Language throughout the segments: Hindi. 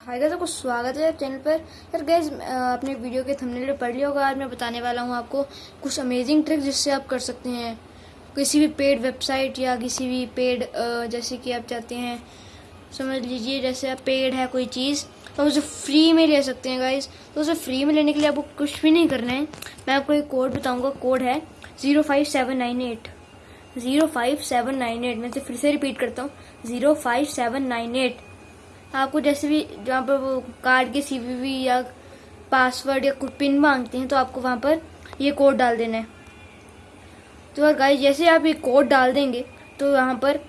हाय गाइस, आपको स्वागत है चैनल पर। यार गैस अपने वीडियो के थंबनेल पे पढ़ लिया होगा, आज मैं बताने वाला हूँ आपको कुछ अमेजिंग ट्रिक्स जिससे आप कर सकते हैं। किसी भी पेड वेबसाइट या किसी भी पेड जैसे कि आप चाहते हैं, समझ लीजिए, जैसे आप पेड है कोई चीज़ तो उसे फ्री में ले सकते हैं गाइस। तो उसे फ्री में लेने के लिए आपको कुछ भी नहीं करना है। मैं आपको एक कोड बताऊँगा कोड है zero five seven nine eight zero five seven nine eight मैं फिर से रिपीट करता हूँ zero five seven nine eight आपको जैसे भी जहाँ पर वो कार्ड के सीवीवी या पासवर्ड या पिन मांगते हैं तो आपको वहाँ पर ये कोड डाल देना है। तो गाइस जैसे आप ये कोड डाल देंगे तो यहाँ पर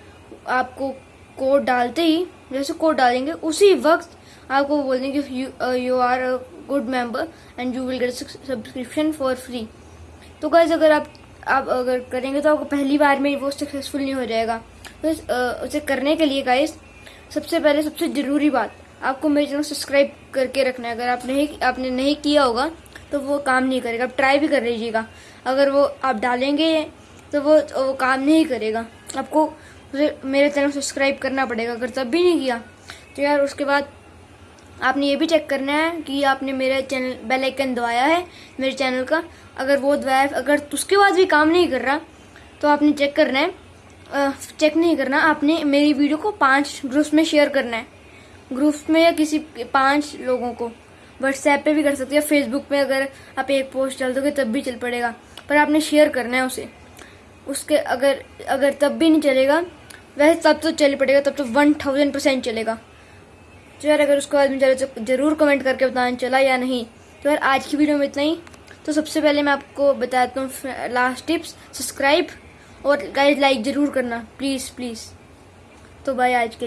आपको कोड डालते ही, जैसे कोड डालेंगे, उसी वक्त आपको बोल देंगे you are a good member and you will get subscription for free तो गाइस अगर आप आप अगर करेंगे तो आपको पहली बार में वो सक्सेसफुल नहीं हो जाएगा। तो उसे करने के लिए गाइस सबसे पहले सबसे ज़रूरी बात आपको मेरे चैनल सब्सक्राइब करके रखना है। अगर आप नहीं, आपने नहीं किया होगा तो वो काम नहीं करेगा। आप ट्राई भी कर लीजिएगा। अगर वो आप डालेंगे तो वो तो वो काम नहीं करेगा। आपको मेरे चैनल सब्सक्राइब करना पड़ेगा। अगर तब भी नहीं किया तो यार उसके बाद आपने ये भी चेक करना है कि आपने मेरे चैनल, बेल आइकन दबाया है मेरे चैनल का। अगर वो दबाया अगर उसके बाद भी काम नहीं कर रहा तो आपने चेक करना है। चेक नहीं करना। आपने मेरी वीडियो को पाँच ग्रुप्स में शेयर करना है। ग्रुप्स में या किसी पाँच लोगों को। व्हाट्सएप पे भी कर सकते हैं फेसबुक पे अगर आप एक पोस्ट डाल दोगे तब भी चल पड़ेगा। पर आपने शेयर करना है उसे। उसके अगर अगर तब भी नहीं चलेगा, वैसे तब तो चल पड़ेगा, तब तो वन थाउज़ेंड परसेंट चलेगा। तो यार अगर उसके बाद में चले तो ज़रूर कमेंट करके बताना चला या नहीं। तो यार आज की वीडियो में इतना ही। तो सबसे पहले मैं आपको बताता हूँ लास्ट टिप्स सब्सक्राइब और गाइज़ लाइक ज़रूर करना। प्लीज़ प्लीज़ तो भाई आज के